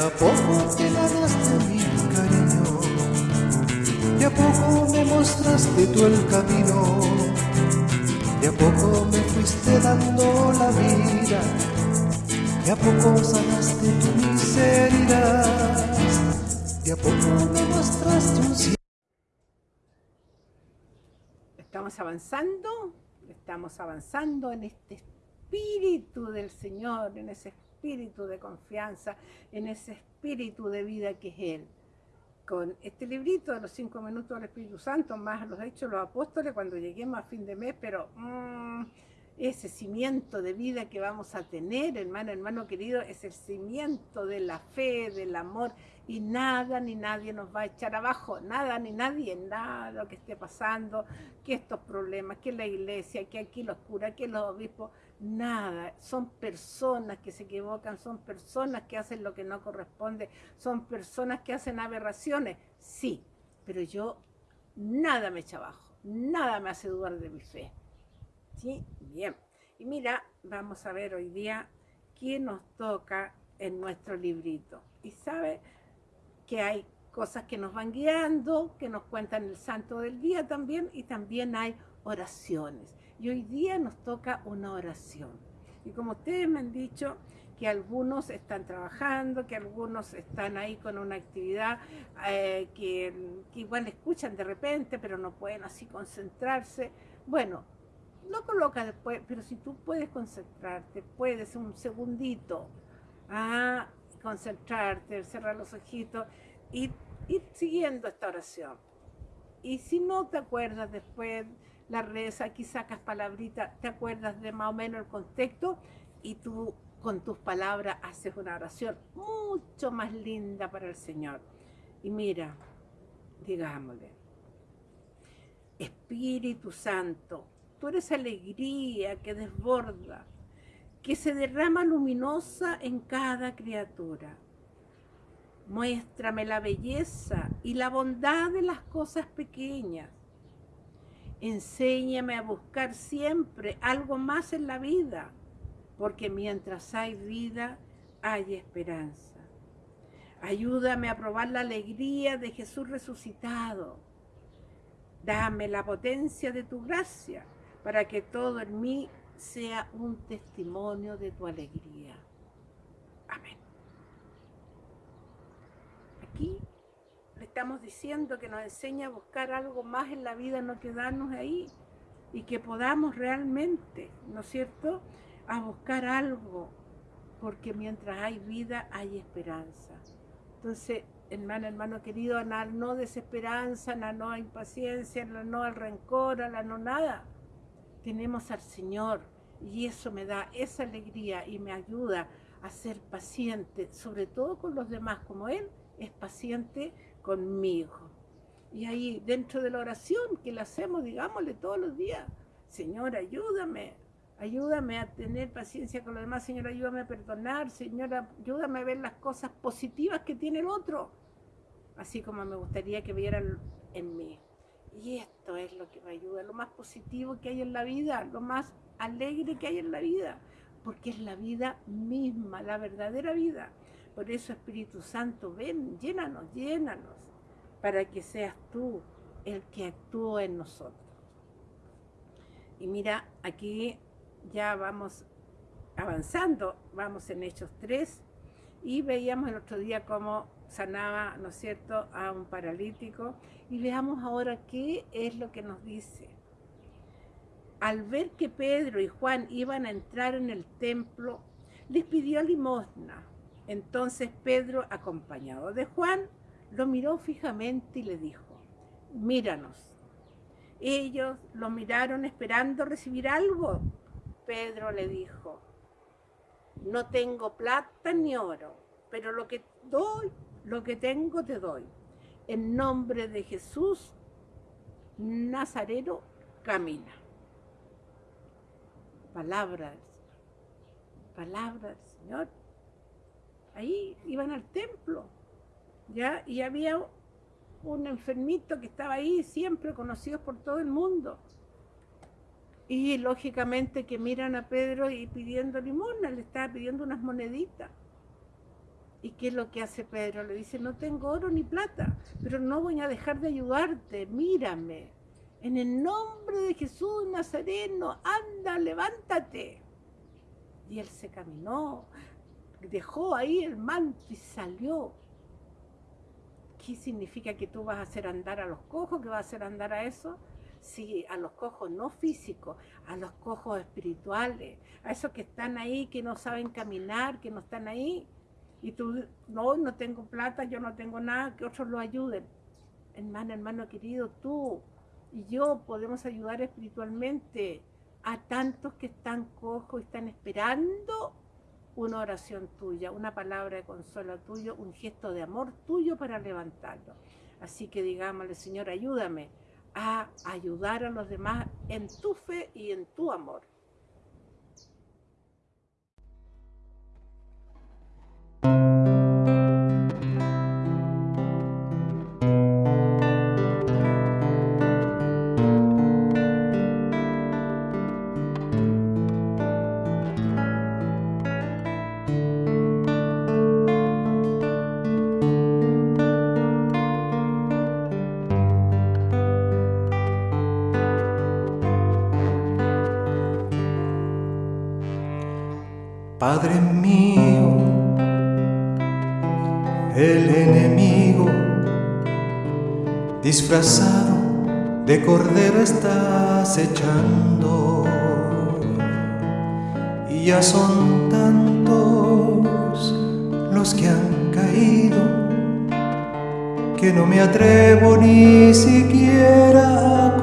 a poco te ganaste mi cariño, de a poco me mostraste tú el camino, de a poco me fuiste dando la vida, de a poco sanaste tu miseria, de a poco me mostraste un cielo. Estamos avanzando, estamos avanzando en este espíritu del Señor, en ese de confianza, en ese espíritu de vida que es Él. Con este librito de los cinco minutos del Espíritu Santo, más los hechos de los apóstoles, cuando lleguemos a fin de mes, pero mmm, ese cimiento de vida que vamos a tener, hermano, hermano querido, es el cimiento de la fe, del amor, y nada ni nadie nos va a echar abajo, nada ni nadie, nada que esté pasando, que estos problemas, que la iglesia, que aquí los curas, que los obispos, nada, son personas que se equivocan, son personas que hacen lo que no corresponde, son personas que hacen aberraciones, sí, pero yo nada me echa abajo, nada me hace dudar de mi fe. ¿Sí? Bien. Y mira, vamos a ver hoy día qué nos toca en nuestro librito. Y sabe que hay cosas que nos van guiando, que nos cuentan el santo del día también, y también hay oraciones. Y hoy día nos toca una oración. Y como ustedes me han dicho, que algunos están trabajando, que algunos están ahí con una actividad eh, que, igual escuchan de repente, pero no pueden así concentrarse. Bueno, no coloca después, pero si tú puedes concentrarte, puedes un segundito a concentrarte, cerrar los ojitos y ir siguiendo esta oración. Y si no te acuerdas después, la reza, aquí sacas palabritas, te acuerdas de más o menos el contexto y tú con tus palabras haces una oración mucho más linda para el Señor. Y mira, digámosle, Espíritu Santo, tú eres alegría que desborda, que se derrama luminosa en cada criatura. Muéstrame la belleza y la bondad de las cosas pequeñas Enséñame a buscar siempre algo más en la vida, porque mientras hay vida, hay esperanza. Ayúdame a probar la alegría de Jesús resucitado. Dame la potencia de tu gracia para que todo en mí sea un testimonio de tu alegría. Amén. Aquí estamos diciendo que nos enseña a buscar algo más en la vida, no quedarnos ahí y que podamos realmente, ¿no es cierto?, a buscar algo, porque mientras hay vida hay esperanza. Entonces, hermano, hermano querido, a la no desesperanza, a la no impaciencia, a la no al rencor, a la no nada. Tenemos al Señor y eso me da esa alegría y me ayuda a ser paciente, sobre todo con los demás, como Él es paciente conmigo. Y ahí dentro de la oración que la hacemos, digámosle todos los días, Señor, ayúdame, ayúdame a tener paciencia con los demás, Señor, ayúdame a perdonar, Señor, ayúdame a ver las cosas positivas que tiene el otro, así como me gustaría que vieran en mí. Y esto es lo que me ayuda, lo más positivo que hay en la vida, lo más alegre que hay en la vida, porque es la vida misma, la verdadera vida. Por eso, Espíritu Santo, ven, llénanos, llénanos, para que seas tú el que actúe en nosotros. Y mira, aquí ya vamos avanzando, vamos en Hechos 3, y veíamos el otro día cómo sanaba, ¿no es cierto?, a un paralítico, y veamos ahora qué es lo que nos dice. Al ver que Pedro y Juan iban a entrar en el templo, les pidió limosna. Entonces Pedro, acompañado de Juan, lo miró fijamente y le dijo, míranos. Ellos lo miraron esperando recibir algo. Pedro le dijo, no tengo plata ni oro, pero lo que doy, lo que tengo te doy. En nombre de Jesús, Nazareno, camina. Palabras, palabras, Señor ahí iban al templo, ¿ya? Y había un enfermito que estaba ahí, siempre conocido por todo el mundo. Y lógicamente que miran a Pedro y pidiendo limosna, le estaba pidiendo unas moneditas. ¿Y qué es lo que hace Pedro? Le dice, no tengo oro ni plata, pero no voy a dejar de ayudarte, mírame. En el nombre de Jesús Nazareno, anda, levántate. Y él se caminó, dejó ahí el manto y salió. ¿Qué significa que tú vas a hacer andar a los cojos? ¿Que vas a hacer andar a eso? Sí, a los cojos no físicos, a los cojos espirituales, a esos que están ahí, que no saben caminar, que no están ahí. Y tú, no, no tengo plata, yo no tengo nada, que otros lo ayuden. Hermano, hermano querido, tú y yo podemos ayudar espiritualmente a tantos que están cojos y están esperando una oración tuya, una palabra de consuelo tuyo, un gesto de amor tuyo para levantarlo. Así que digámosle, Señor, ayúdame a ayudar a los demás en tu fe y en tu amor. Padre mío, el enemigo disfrazado de cordero está acechando y ya son tantos los que han caído que no me atrevo ni siquiera a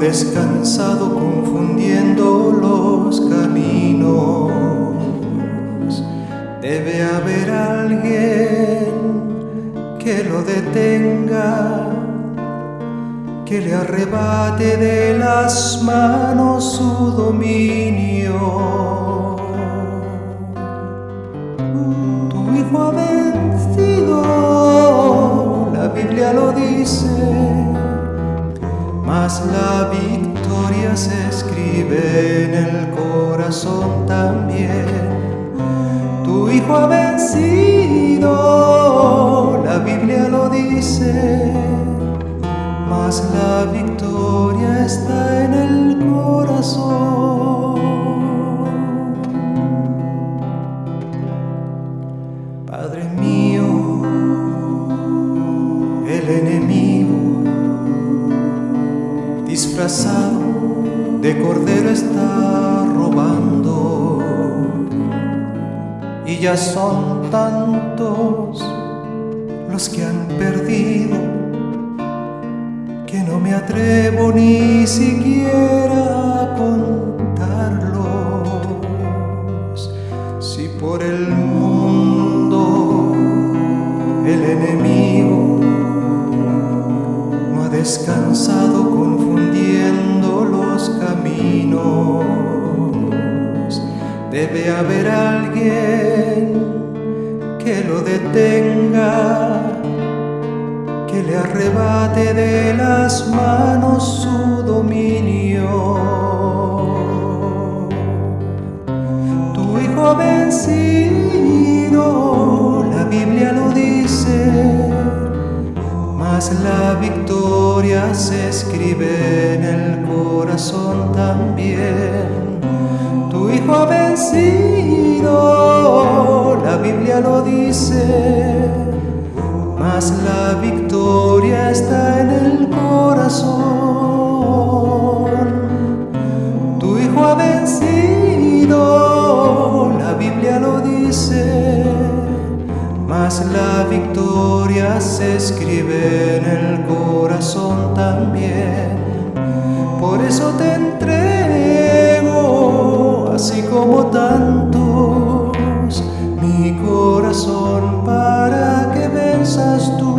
descansado confundiendo los caminos. Debe haber alguien que lo detenga, que le arrebate de las manos su dominio. Tu hijo la victoria se escribe en el corazón también. Tu hijo ha vencido, la Biblia lo dice, mas la victoria está en el corazón. De cordero está robando. Y ya son tantos los que han perdido que no me atrevo ni siquiera a contarlos. Si por el mundo el enemigo descansado Debe haber alguien que lo detenga, que le arrebate de las manos su dominio. Tu hijo vencido, la Biblia lo dice la victoria se escribe en el corazón también. Tu Hijo ha vencido, la Biblia lo dice, mas la victoria está en el corazón. Tu Hijo ha vencido, la Biblia lo dice mas la victoria se escribe en el corazón también. Por eso te entrego, así como tantos, mi corazón para que venzas tú.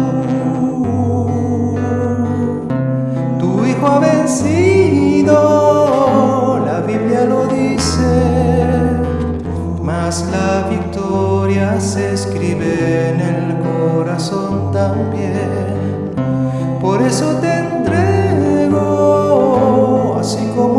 Tu hijo ha vencido, la Biblia lo dice, mas la victoria se escribe en el corazón también. Por eso te entrego, así como